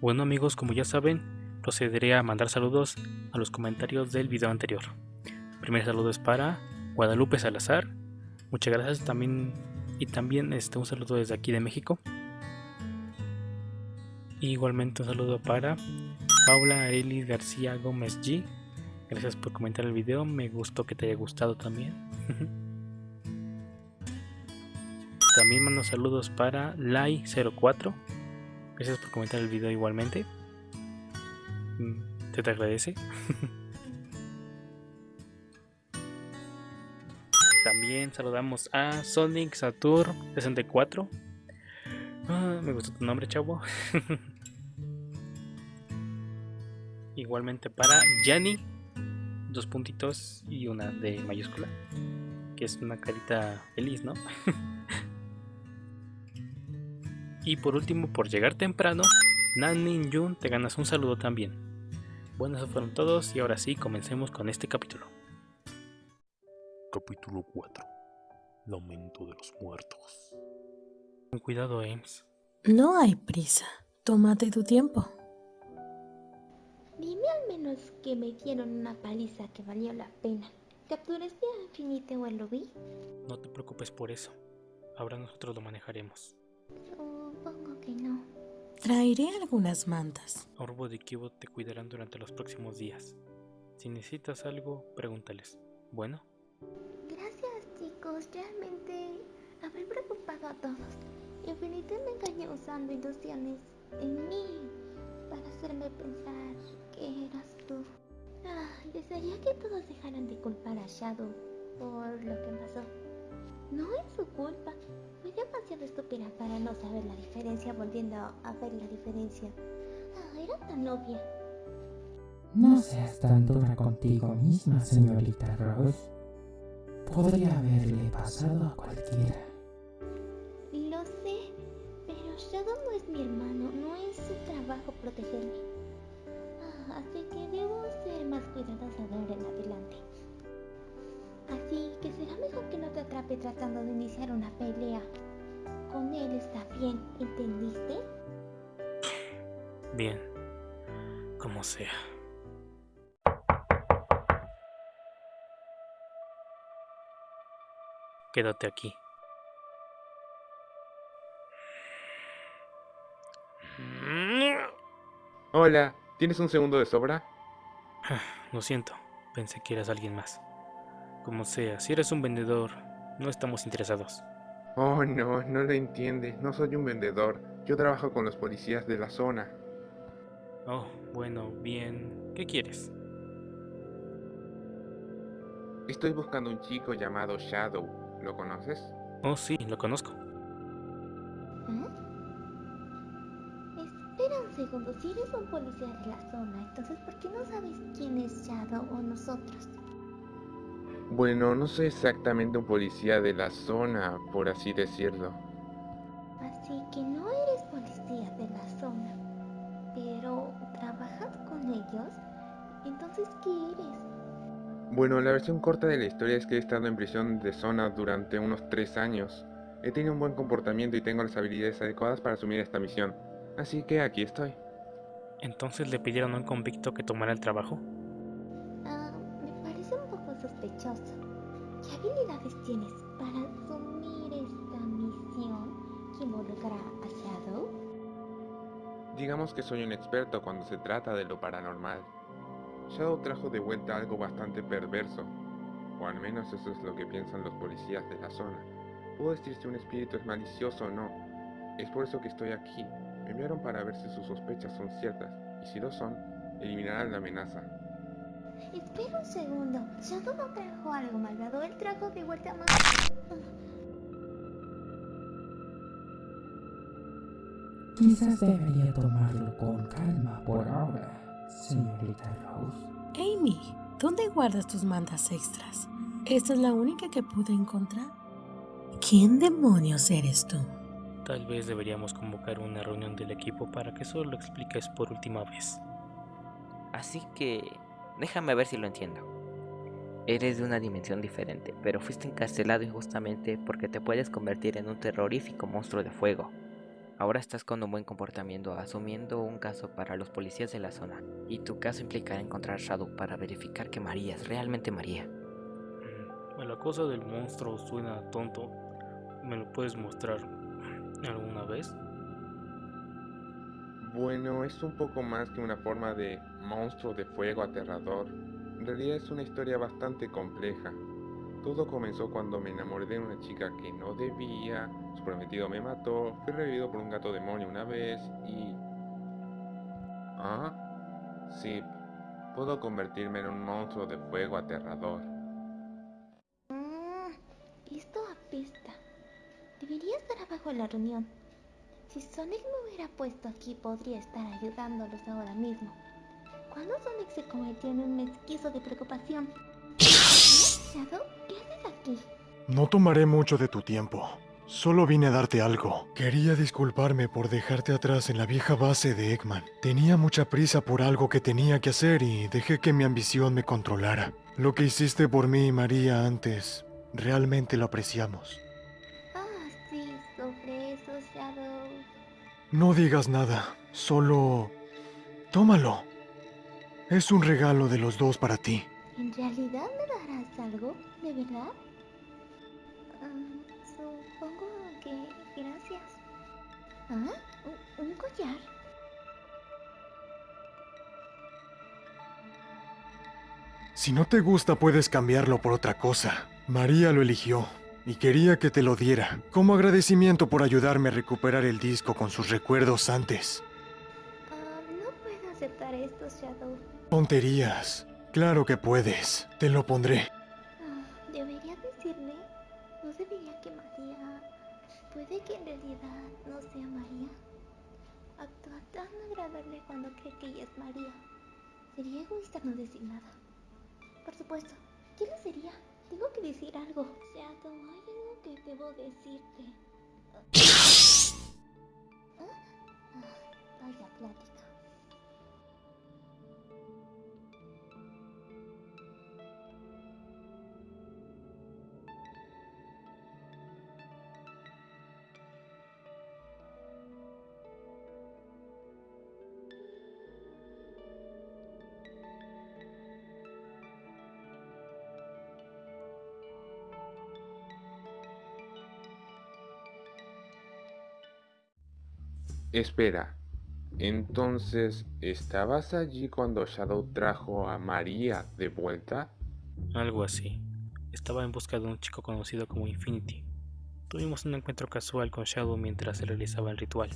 Bueno amigos, como ya saben, procederé a mandar saludos a los comentarios del video anterior. Primer saludo es para Guadalupe Salazar. Muchas gracias también y también este, un saludo desde aquí de México. igualmente un saludo para Paula Arelis García Gómez G. Gracias por comentar el video, me gustó que te haya gustado también. también mando saludos para Lai04. Gracias por comentar el video igualmente. Mm, te te agradece. También saludamos a Sonic Saturn 64. Ah, me gustó tu nombre, chavo. Igualmente para Yanni, dos puntitos y una de mayúscula, que es una carita feliz, ¿no? y por último, por llegar temprano, Nanin Jun, te ganas un saludo también. Bueno, esos fueron todos y ahora sí, comencemos con este capítulo. Capítulo 4 Lamento de los muertos. Con cuidado, Ames. No hay prisa. Tómate tu tiempo. Dime al menos que me dieron una paliza que valió la pena. ¿Capturaste a Infinite o a Lobby? No te preocupes por eso. Ahora nosotros lo manejaremos. Que no. Traeré algunas mantas. Orbo de Kibo te cuidarán durante los próximos días. Si necesitas algo, pregúntales. Bueno, Gracias chicos, realmente habré preocupado a todos. Infinite me engañó usando ilusiones en mí para hacerme pensar que eras tú. Ah, desearía que todos dejaran de culpar a Shadow por lo que pasó. No es su culpa. Fui demasiado estúpida para no saber la diferencia volviendo a ver la diferencia. Ah, era tan obvia. No seas tan dura contigo misma, señorita Rose. Podría haberle pasado a cualquiera. Lo sé, pero Shadow no es mi hermano, no es su trabajo protegerme. Ah, así que debo ser más cuidadosa de ahora tratando de iniciar una pelea. Con él está bien, ¿entendiste? bien. Como sea. Quédate aquí. Hola, ¿tienes un segundo de sobra? Lo siento, pensé que eras alguien más. Como sea, si eres un vendedor, no estamos interesados. Oh, no, no lo entiende. No soy un vendedor. Yo trabajo con los policías de la zona. Oh, bueno, bien. ¿Qué quieres? Estoy buscando un chico llamado Shadow. ¿Lo conoces? Oh, sí, lo conozco. ¿Eh? Espera un segundo, si eres un policía de la zona, entonces ¿por qué no sabes quién es Shadow o nosotros? Bueno, no soy exactamente un policía de la zona, por así decirlo. Así que no eres policía de la zona, pero ¿trabajas con ellos? Entonces, ¿qué eres? Bueno, la versión corta de la historia es que he estado en prisión de zona durante unos tres años. He tenido un buen comportamiento y tengo las habilidades adecuadas para asumir esta misión. Así que aquí estoy. Entonces le pidieron a un convicto que tomara el trabajo. ¿Qué habilidades tienes para asumir esta misión que involucra a Shadow? Digamos que soy un experto cuando se trata de lo paranormal. Shadow trajo de vuelta algo bastante perverso, o al menos eso es lo que piensan los policías de la zona. Puedo decir si un espíritu es malicioso o no. Es por eso que estoy aquí. Me enviaron para ver si sus sospechas son ciertas, y si lo son, eliminarán la amenaza. Espera un segundo. Shadow no trajo algo malvado, él trajo de vuelta más. Quizás debería tomarlo con calma por ahora, señorita Rose. Amy, ¿dónde guardas tus mantas extras? Esta es la única que pude encontrar. ¿Quién demonios eres tú? Tal vez deberíamos convocar una reunión del equipo para que solo lo expliques por última vez. Así que déjame ver si lo entiendo. Eres de una dimensión diferente, pero fuiste encarcelado injustamente porque te puedes convertir en un terrorífico monstruo de fuego. Ahora estás con un buen comportamiento asumiendo un caso para los policías de la zona. Y tu caso implicará encontrar a Shadow para verificar que María es realmente María. Mm, La cosa del monstruo suena tonto. ¿Me lo puedes mostrar alguna vez? Bueno, es un poco más que una forma de monstruo de fuego aterrador. En realidad es una historia bastante compleja. Todo comenzó cuando me enamoré de una chica que no debía, su prometido me mató, fui revivido por un gato demonio una vez y... ¿Ah? Sí, puedo convertirme en un monstruo de fuego aterrador. Esto apesta. Debería estar abajo en la reunión. Si Sonic me hubiera puesto aquí, podría estar ayudándolos ahora mismo. ¿Cuándo Sonic se convirtió en un mezquizo de preocupación? ¿Shadow? ¿Qué haces aquí? No tomaré mucho de tu tiempo. Solo vine a darte algo. Quería disculparme por dejarte atrás en la vieja base de Eggman. Tenía mucha prisa por algo que tenía que hacer y dejé que mi ambición me controlara. Lo que hiciste por mí y María antes, realmente lo apreciamos. Ah, sí, sobre eso, Shadow. No digas nada, solo... Tómalo. Es un regalo de los dos para ti. ¿En realidad me darás algo? ¿De verdad? Ah, supongo que gracias. ¿Ah? ¿Un, un collar? Si no te gusta puedes cambiarlo por otra cosa. María lo eligió y quería que te lo diera, como agradecimiento por ayudarme a recuperar el disco con sus recuerdos antes. Aceptar esto, Shadow. Tonterías. Claro que puedes. Te lo pondré. Ah, ¿Debería decirle? ¿No debería que María... Puede que en realidad no sea María? Actúa tan agradable cuando cree que ella es María. Sería egoísta no decir nada. Por supuesto. ¿Qué le sería? Tengo que decir algo. Shadow, hay algo que debo decirte. ¿Ah? Ah, vaya plática. Espera, entonces, ¿estabas allí cuando Shadow trajo a María de vuelta? Algo así. Estaba en busca de un chico conocido como Infinity. Tuvimos un encuentro casual con Shadow mientras se realizaba el ritual.